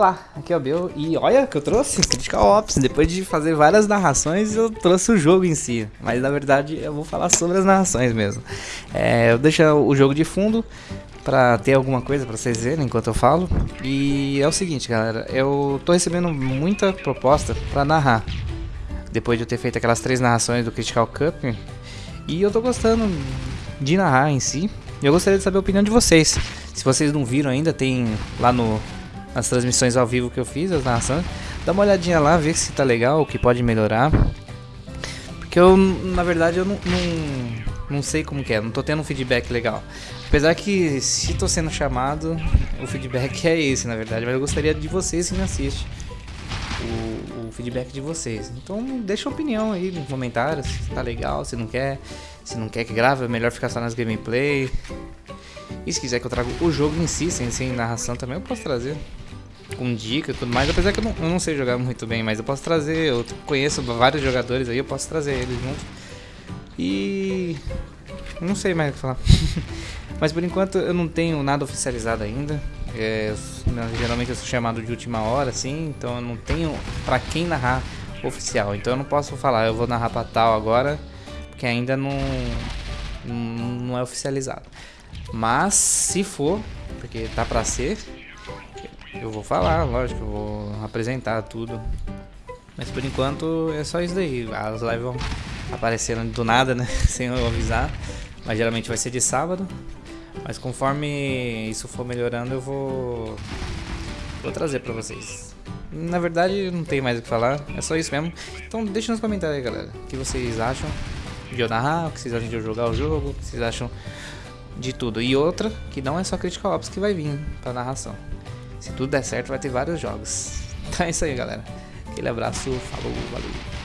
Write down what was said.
Olá, aqui é o Bill e olha que eu trouxe Critical Ops. Depois de fazer várias narrações, eu trouxe o jogo em si. Mas na verdade eu vou falar sobre as narrações mesmo. É, eu deixo o jogo de fundo pra ter alguma coisa pra vocês verem enquanto eu falo. E é o seguinte, galera, eu tô recebendo muita proposta pra narrar. Depois de eu ter feito aquelas três narrações do Critical Cup. E eu tô gostando de narrar em si. Eu gostaria de saber a opinião de vocês. Se vocês não viram ainda, tem lá no as transmissões ao vivo que eu fiz, as narrações. Dá uma olhadinha lá, ver se tá legal, o que pode melhorar. Porque eu, na verdade, eu não, não, não sei como que é, não tô tendo um feedback legal. Apesar que, se tô sendo chamado, o feedback é esse, na verdade. Mas eu gostaria de vocês que me assistem. O, o, feedback de vocês. Então deixa a opinião aí nos comentários, se tá legal, se não quer, se não quer que grave, é melhor ficar só nas gameplay. E se quiser que eu traga o jogo em si, sem, sem narração também, eu posso trazer com dica e tudo mais. Apesar que eu não, eu não, sei jogar muito bem, mas eu posso trazer. Eu conheço vários jogadores aí, eu posso trazer eles junto. E. Não sei mais o que falar. mas por enquanto eu não tenho nada oficializado ainda. É, geralmente eu sou chamado de última hora, assim, então eu não tenho pra quem narrar oficial. Então eu não posso falar, eu vou narrar pra tal agora, porque ainda não, não é oficializado. Mas se for, porque tá pra ser, eu vou falar, lógico, eu vou apresentar tudo. Mas por enquanto é só isso daí. As lives vão aparecendo do nada, né? Sem eu avisar. Mas geralmente vai ser de sábado. Mas conforme isso for melhorando, eu vou, vou trazer pra vocês. Na verdade, não tem mais o que falar. É só isso mesmo. Então deixa nos comentários aí, galera. O que vocês acham de eu narrar, o que vocês acham de eu jogar o jogo, o que vocês acham de tudo. E outra, que não é só Critical Ops que vai vir pra narração. Se tudo der certo, vai ter vários jogos. Então é isso aí, galera. Aquele abraço, falou, valeu.